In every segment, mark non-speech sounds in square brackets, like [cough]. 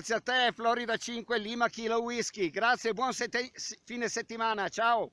Grazie a te, Florida 5, Lima Kilo Whisky. Grazie, buon sette- fine settimana. Ciao.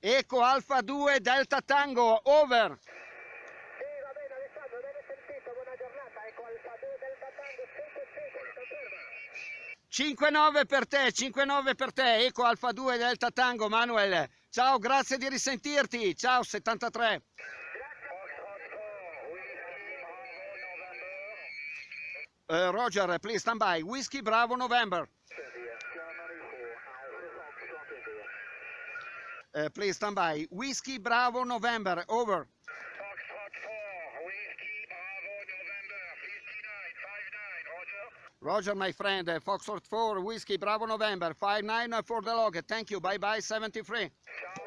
Eco Alfa 2 Delta Tango, over. Sì, va bene Alessandro, ben sentito, buona giornata, ecco Alfa 2 Delta Tango 5 5, conferma. 5-9 per te, 5-9 per te, Eco Alfa 2 Delta Tango, Manuel. Ciao, grazie di risentirti. Ciao, 73. Uh, Roger, please stand by. Whiskey Bravo November. Uh, please stand by. Whiskey Bravo November, over. Foxtrot 4, Whiskey Bravo November 59, 59, Roger. My friend, uh, Foxtrot 4, Whiskey Bravo November, 59 for the log. Thank you, bye bye, 73. Ciao,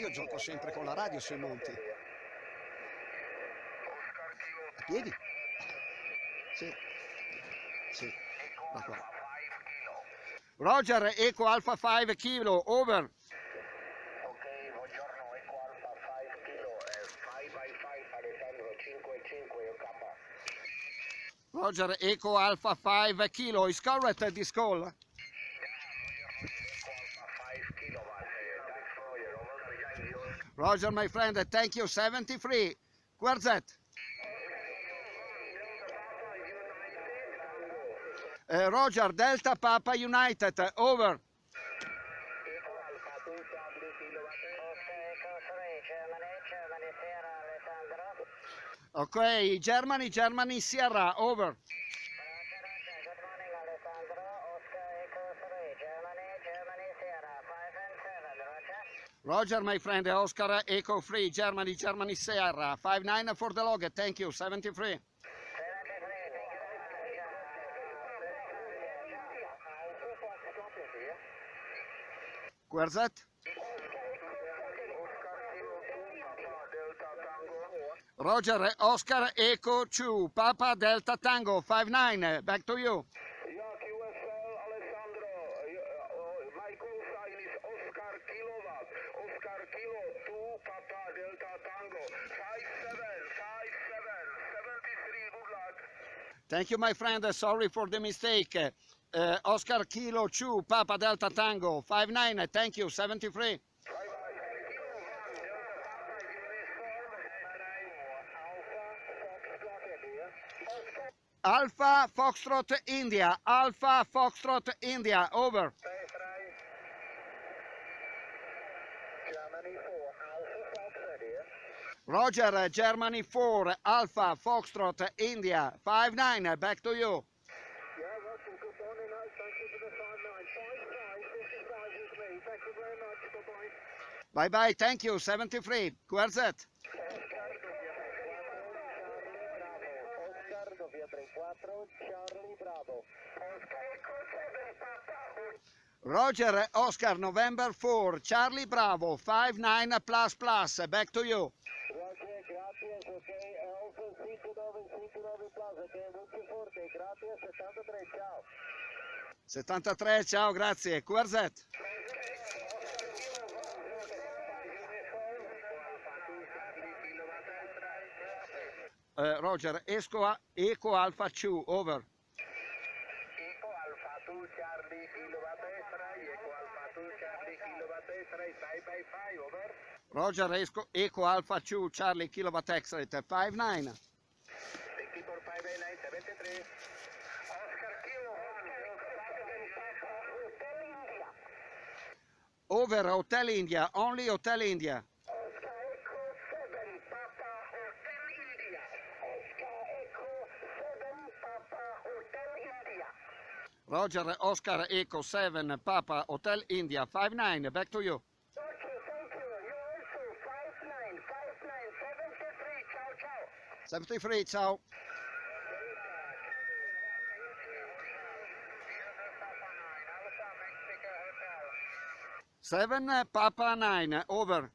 Io gioco sempre con la radio sui monti. A piedi? Sì. Sì. Roger, Eco Alpha 5 kilo, over. Ok, buongiorno, Eco Alfa 5 kilo, eh, 5 by 5 Alessandro 5 5 io K. Roger, Eco Alpha 5 kilo, is correct this call? Eco Alfa 5 kilo, va, thanks for your over behind you. Roger, my friend, thank you, 73. Where's that? Uh, Roger, Delta Papa United, over. Eco Alfa 2 Charlie kilo, va, Ok, Eco 3, Germany, Germany, Sierra Alessandro. Ok, Germany, Germany, Sierra, over. Roger, Roger, good morning Alessandro, Oscar Eco 3, Germany, Germany, Sierra 5 and 7, Roger. Roger, my friend, Oscar Eco Free, Germany, Germany, Sierra, 5-9 for the log, thank you, 73. 73, thank you. Where's that? Roger, Oscar Eco 2, Papa Delta Tango, 5-9, back to you. York Alessandro, uh, my call sign is Oscar Kilowatt, Oscar Kilo 2 Papa Delta Tango, 57, 57, 73, good luck. Thank you, my friend, sorry for the mistake. Uh, Oscar Kilo 2, Papa Delta Tango, 5-9, thank you, 73. Alpha Foxtrot India. Alpha Foxtrot India, over. Germany 4, Alpha Roger, uh, Germany 4, Alpha Foxtrot India, 5-9, back to you. Yeah, good morning. Thank you for the 5 9. 5 5, 55 with me. Thank you very much. Bye bye. Bye bye, thank you, 73. Where's? Roger, Oscar, November 4, Charlie Bravo, 5-9 plus plus, back to you. Roger, gracias, ok. Alfa 59 59 Plaza, ok. Molto forte, gracias, 73, ciao. 73, ciao, grazie. Where's Uh, Roger, Esco a- Eco Alpha 2, over. Eco Alfa 2 Charlie Kilowatt Extra, Eco Alfa 2 Charlie Kilowatt Extra, 5 by 5, over. Roger, Esco, Eco Alpha 2, Charlie Kilowatt X-Ray, 5-9. Thank you for 5 by 9, 73. Oscar Kilo 1, Over Hotel India, only Hotel India. Roger, Oscar Eco 7, Papa Hotel India, 5-9, back to you. Okay, thank you. You also 5 9, 5 9, 73. Ciao, ciao. 73, ciao. Seven Papa Nine, over.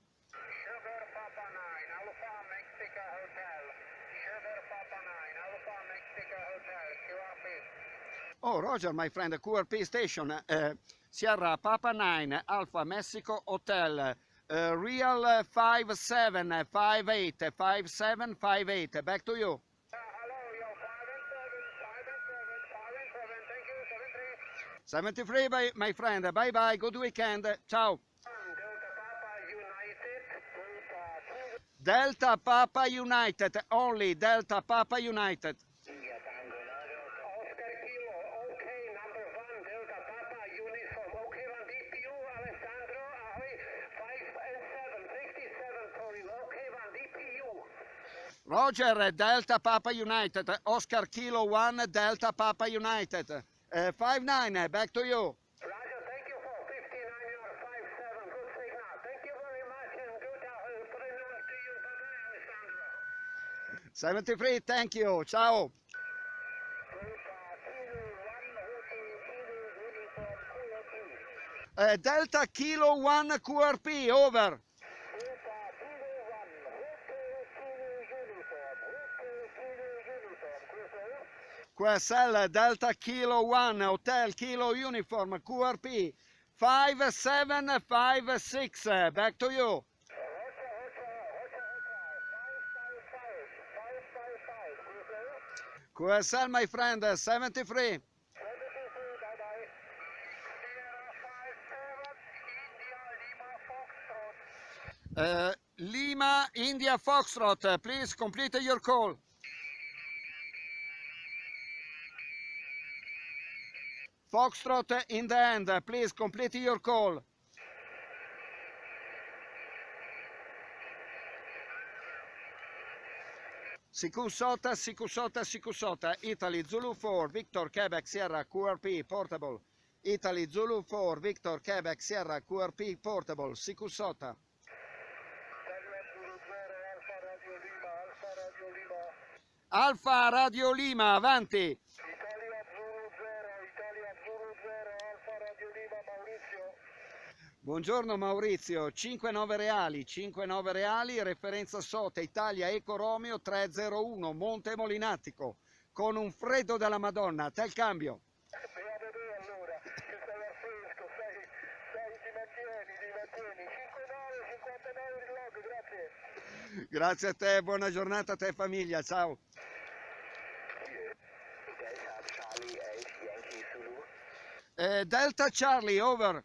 Oh, Roger, my friend, QRP station, uh, Sierra Papa 9, Alpha Mexico Hotel, uh, Real 5758, 5758. Back to you. Uh, hello, you're 5 and 7, 5 and 7, 5 and 7, thank you, 73. 73, bye, my friend. Bye bye. Good weekend. Ciao. Delta Papa United. Only Delta Papa United. India Tango Nano, Oscar Kilo, OK, number one, Delta Papa Uniform, OK, one DPU, Alessandro, ahoy, 5 and 7, 67 for you, OK, one DPU. Roger, Delta Papa United. Oscar Kilo 1, Delta Papa United. Uh, 5-9, back to you. Roger, thank you for 59 or 57, good signal. Thank you very much and good uh, putting on to you. Bye-bye, Alessandro. 73, thank you. Ciao. Delta Kilo 1, QRP, over. Uh, Delta Kilo 1 QRP, over. Delta Kilo 1, Hotel Kilo Uniform, Hotel Kilo Uniform, QSL. Delta Kilo 1 Hotel Kilo Uniform QRP 5756 back to you Hotel, Hotel, Hotel, Hotel, 555, 555, QSL. My friend 73 bye-bye. Sierra 57, India, Lima, Foxtrot. uh, Lima India Foxtrot please complete your call Foxtrot in the end please complete your call Sikusota, Sikusota, Sikusota, Italy Zulu 4, Victor Quebec Sierra QRP Portable. Italy Zulu 4, Victor Quebec Sierra QRP Portable, Lima. Alfa Radio Lima, avanti. Italia Zulu 0, Italia Zulu 0, Alfa Radio Lima, Maurizio. Buongiorno Maurizio, 59 reali, 59 reali, referenza SOTA Italia Eco Romeo 301, Monte Molinatico, con un freddo della Madonna, a te il cambio. Beata te allora, che stai al fresco, stai, stai, ti mantieni, ti mantieni. 59, 59 di log, grazie. A te, buona giornata a te famiglia, ciao. Delta Charlie 8 Yankee Zulu. Eh, Delta Charlie, over.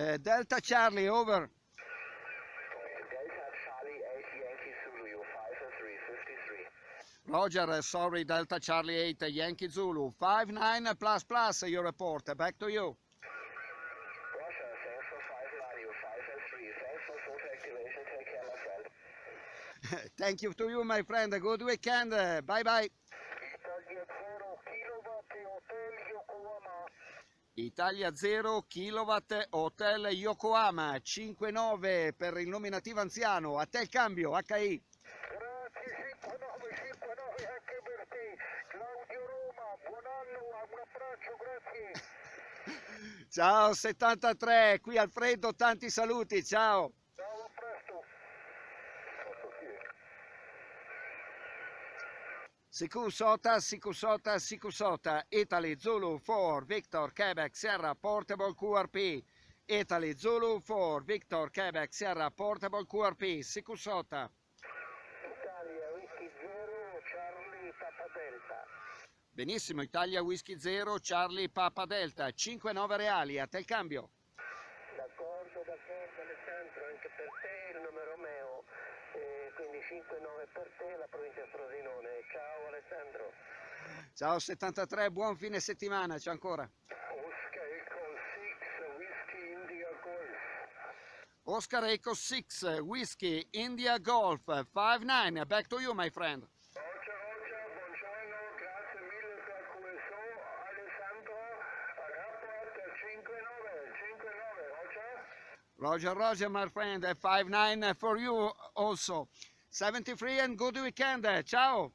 Eh, Delta Charlie, over. Delta Charlie 8 Yankee Zulu, you 5 and 3, 53. Roger, uh, sorry, Delta Charlie 8, uh, Yankee Zulu, 5-9 uh, plus plus, your report, back to you. Russia, thanks [laughs] for 5 line, you 5 Thanks for photo activation, take care, my friend. Thank you to you, my friend, a good weekend, bye bye. Italia 0 kW Hotel Yokohama 59 per il nominativo anziano. A te il cambio, HI. Grazie 5959 anche per te. Claudio Roma, buon anno, un abbraccio, grazie. [laughs] Ciao 73, qui Alfredo, tanti saluti, ciao. Ciao, a presto. Sikusota, Sikusota, Sikusota, Italy Zulu 4, Victor Quebec Sierra Portable QRP. Italy Zulu 4, Victor Quebec Sierra Portable QRP, Sikusota. Italia Whisky 0, Charlie Papa Delta. Benissimo, Italia Whisky 0, Charlie Papa Delta, 5-9 reali, a te il cambio. 25,9 per te, la provincia Frosinone. Ciao Alessandro. Ciao 73, buon fine settimana, c'è ancora. Oscar Eco 6, Whisky India Golf. Oscar Eco 6, Whisky India Golf, 5-9, back to you my friend. Roger, Roger, my friend, 5-9 for you also. 73 and good weekend. Ciao.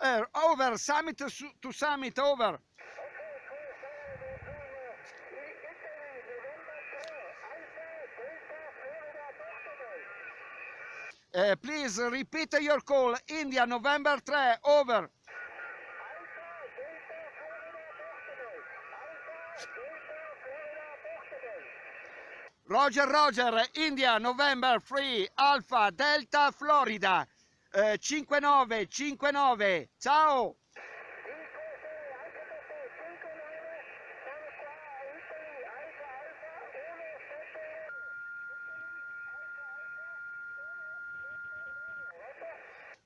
Uh, over, summit to summit, over. Uh, please repeat your call. India, November 3, over. Roger, Roger, India, November 3, Alpha, Delta, Florida. Uh, 5959, ciao!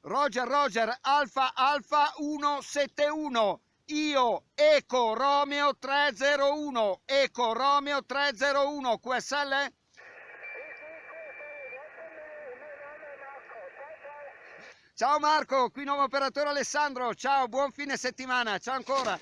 Roger, Roger, Alfa, Alfa 171. Io, Eco Romeo 301. Eco Romeo 301. QSL? Ciao Marco, qui nuovo operatore Alessandro. Ciao, buon fine settimana. Ciao ancora.